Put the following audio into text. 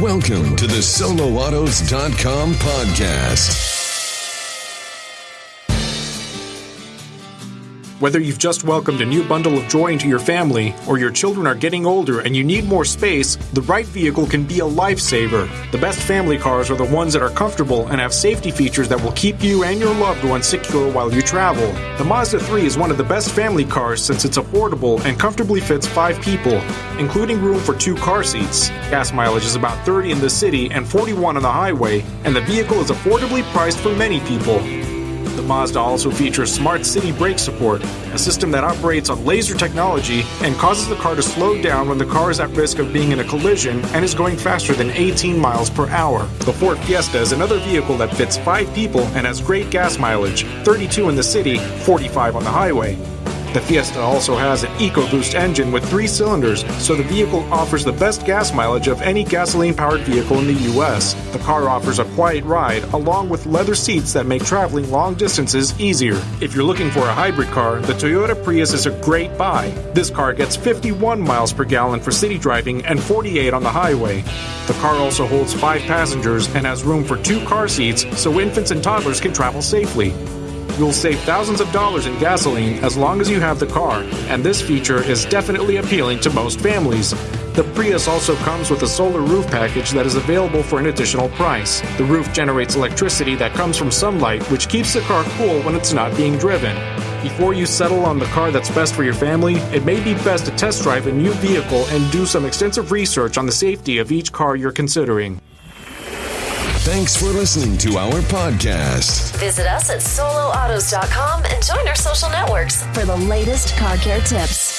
Welcome to the soloautos.com podcast. Whether you've just welcomed a new bundle of joy into your family, or your children are getting older and you need more space, the right vehicle can be a lifesaver. The best family cars are the ones that are comfortable and have safety features that will keep you and your loved ones secure while you travel. The Mazda 3 is one of the best family cars since it's affordable and comfortably fits five people, including room for two car seats. Gas mileage is about 30 in the city and 41 on the highway, and the vehicle is affordably priced for many people. The Mazda also features Smart City Brake Support, a system that operates on laser technology and causes the car to slow down when the car is at risk of being in a collision and is going faster than 18 miles per hour. The Ford Fiesta is another vehicle that fits 5 people and has great gas mileage 32 in the city, 45 on the highway. The Fiesta also has an EcoBoost engine with three cylinders, so the vehicle offers the best gas mileage of any gasoline powered vehicle in the US. The car offers a quiet ride, along with leather seats that make traveling long distances easier. If you're looking for a hybrid car, the Toyota Prius is a great buy. This car gets 51 miles per gallon for city driving and 48 on the highway. The car also holds five passengers and has room for two car seats so infants and toddlers can travel safely. You'll save thousands of dollars in gasoline as long as you have the car, and this feature is definitely appealing to most families. The Prius also comes with a solar roof package that is available for an additional price. The roof generates electricity that comes from sunlight, which keeps the car cool when it's not being driven. Before you settle on the car that's best for your family, it may be best to test drive a new vehicle and do some extensive research on the safety of each car you're considering. Thanks for listening to our podcast. Visit us at soloautos.com and join our social networks for the latest car care tips.